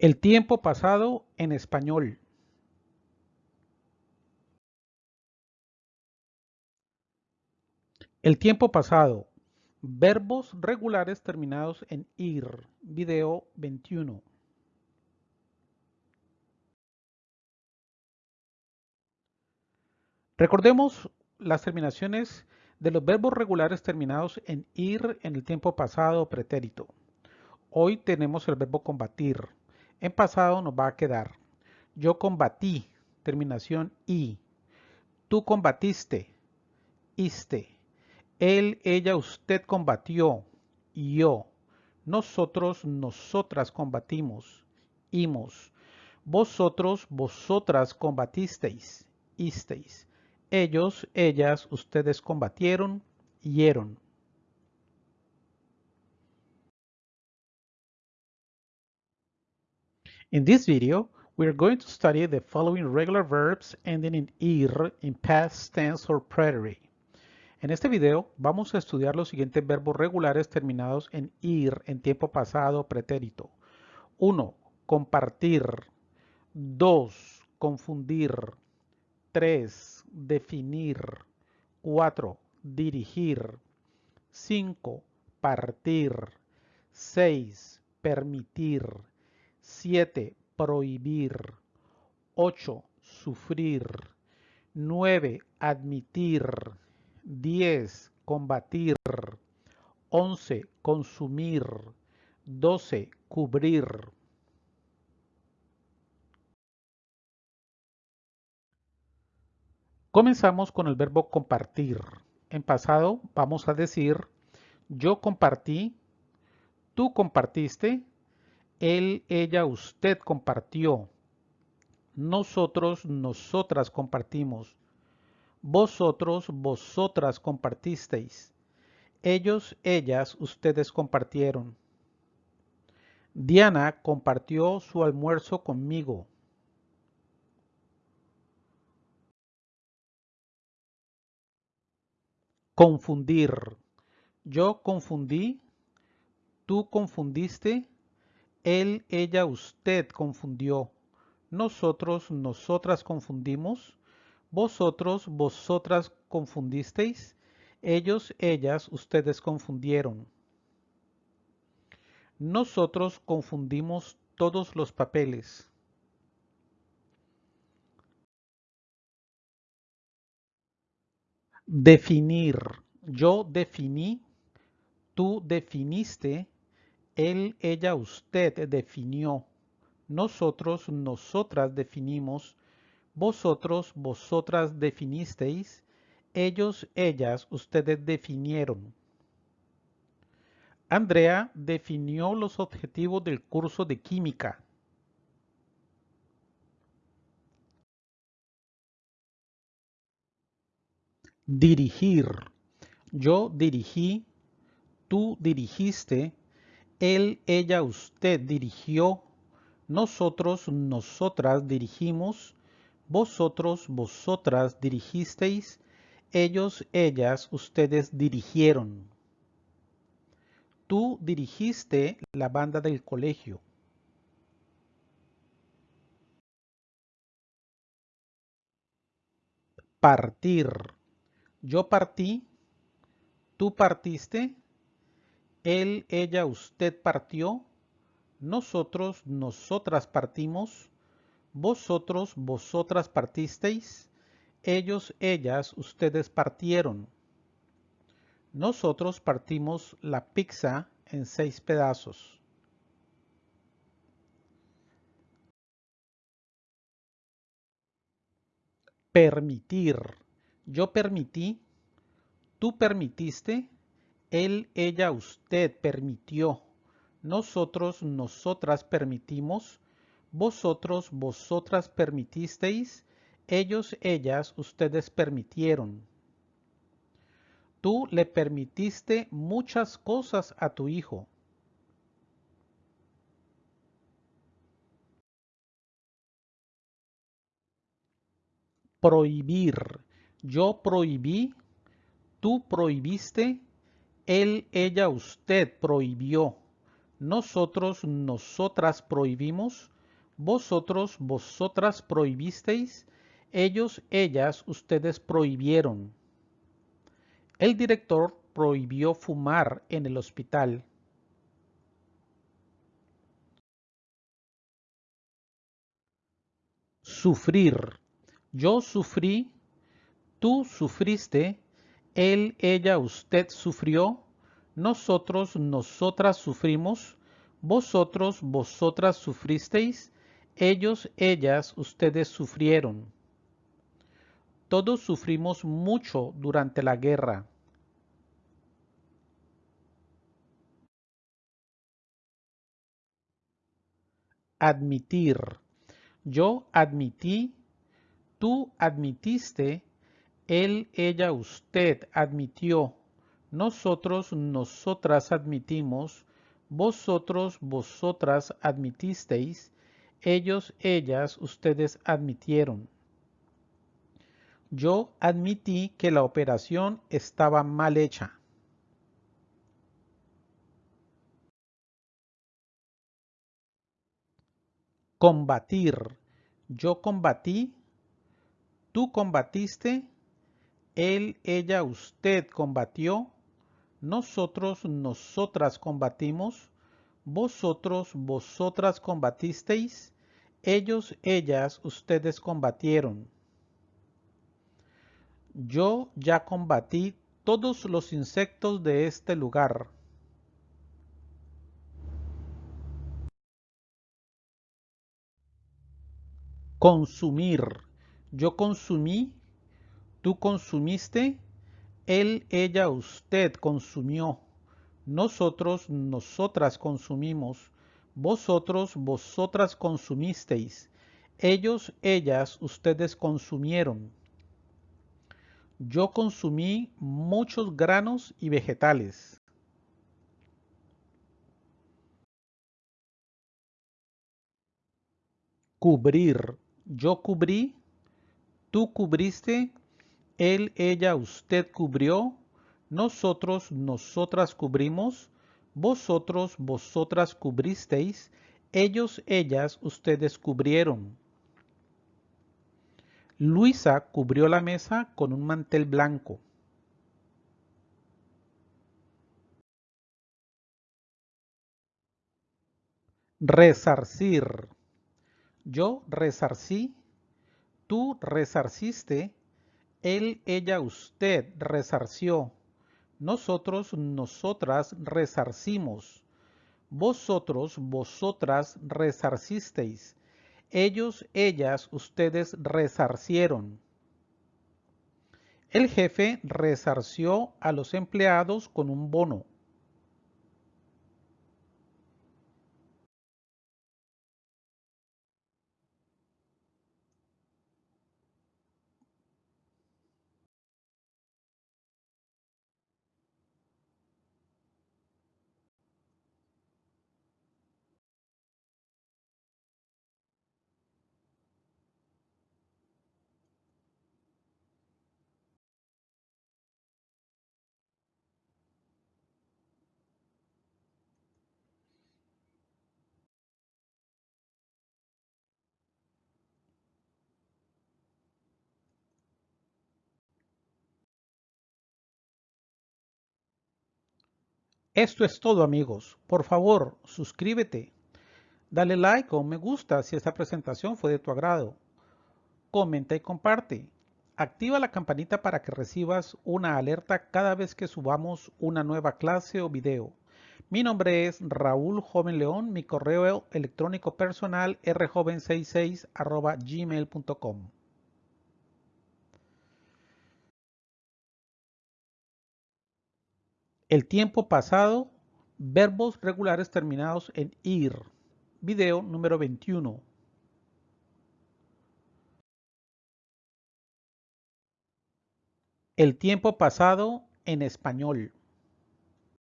El tiempo pasado en español. El tiempo pasado. Verbos regulares terminados en ir. Video 21. Recordemos las terminaciones de los verbos regulares terminados en ir en el tiempo pasado pretérito. Hoy tenemos el verbo combatir. En pasado nos va a quedar yo combatí, terminación i. Tú combatiste, iste. Él, ella, usted combatió, yo. Nosotros, nosotras combatimos, imos. Vosotros, vosotras combatisteis, isteis. Ellos, ellas, ustedes combatieron, hieron. In this video, we are going to study the following regular verbs ending in ir in past tense or preterite. En este video vamos a estudiar los siguientes verbos regulares terminados en ir en tiempo pasado pretérito. 1. Compartir. 2. Confundir. 3. Definir. 4. Dirigir. 5. Partir. 6. Permitir. 7. Prohibir. 8. Sufrir. 9. Admitir. 10. Combatir. 11. Consumir. 12. Cubrir. Comenzamos con el verbo compartir. En pasado vamos a decir yo compartí, tú compartiste, él, ella, usted compartió. Nosotros, nosotras compartimos. Vosotros, vosotras compartisteis. Ellos, ellas, ustedes compartieron. Diana compartió su almuerzo conmigo. Confundir. Yo confundí. Tú confundiste. Él, ella, usted confundió. Nosotros, nosotras confundimos. Vosotros, vosotras confundisteis. Ellos, ellas, ustedes confundieron. Nosotros confundimos todos los papeles. Definir. Yo definí. Tú definiste. Él, ella, usted definió. Nosotros, nosotras definimos. Vosotros, vosotras definisteis. Ellos, ellas, ustedes definieron. Andrea definió los objetivos del curso de química. Dirigir. Yo dirigí, tú dirigiste, él, ella, usted dirigió, nosotros, nosotras dirigimos, vosotros, vosotras dirigisteis, ellos, ellas, ustedes dirigieron. Tú dirigiste la banda del colegio. Partir. Yo partí, tú partiste, él, ella, usted partió, nosotros, nosotras partimos, vosotros, vosotras partisteis, ellos, ellas, ustedes partieron. Nosotros partimos la pizza en seis pedazos. Permitir. Yo permití, tú permitiste, él, ella, usted permitió. Nosotros, nosotras permitimos. Vosotros, vosotras permitisteis. Ellos, ellas, ustedes permitieron. Tú le permitiste muchas cosas a tu hijo. Prohibir. Yo prohibí, tú prohibiste, él, ella, usted prohibió. nosotros, nosotras prohibimos, vosotros, vosotras prohibisteis, ellos, ellas, ustedes prohibieron. El director prohibió fumar en el hospital. Sufrir. Yo sufrí, tú sufriste, él, ella, usted sufrió, nosotros, nosotras sufrimos, vosotros, vosotras sufristeis, ellos, ellas, ustedes sufrieron. Todos sufrimos mucho durante la guerra. Admitir. Yo admití, tú admitiste, él, ella, usted admitió, nosotros, nosotras admitimos, vosotros, vosotras admitisteis, ellos, ellas, ustedes admitieron. Yo admití que la operación estaba mal hecha. Combatir. Yo combatí. Tú combatiste. Él, ella, usted combatió. Nosotros, nosotras combatimos. Vosotros, vosotras combatisteis. Ellos, ellas, ustedes combatieron. Yo ya combatí todos los insectos de este lugar. Consumir. Yo consumí, tú consumiste, él, ella, usted consumió. Nosotros, nosotras consumimos. Vosotros, vosotras consumisteis. Ellos, ellas, ustedes consumieron. Yo consumí muchos granos y vegetales. Cubrir. Yo cubrí. Tú cubriste. Él, ella, usted cubrió. Nosotros, nosotras cubrimos. Vosotros, vosotras cubristeis. Ellos, ellas, ustedes cubrieron. Luisa cubrió la mesa con un mantel blanco. Resarcir. Yo resarcí, tú resarciste, él, ella, usted resarció, nosotros, nosotras resarcimos, vosotros, vosotras resarcisteis, ellos, ellas, ustedes resarcieron. El jefe resarció a los empleados con un bono. Esto es todo amigos. Por favor, suscríbete. Dale like o me gusta si esta presentación fue de tu agrado. Comenta y comparte. Activa la campanita para que recibas una alerta cada vez que subamos una nueva clase o video. Mi nombre es Raúl Joven León, mi correo electrónico personal rjoven66 gmail.com. El tiempo pasado, verbos regulares terminados en ir. Video número 21. El tiempo pasado en español.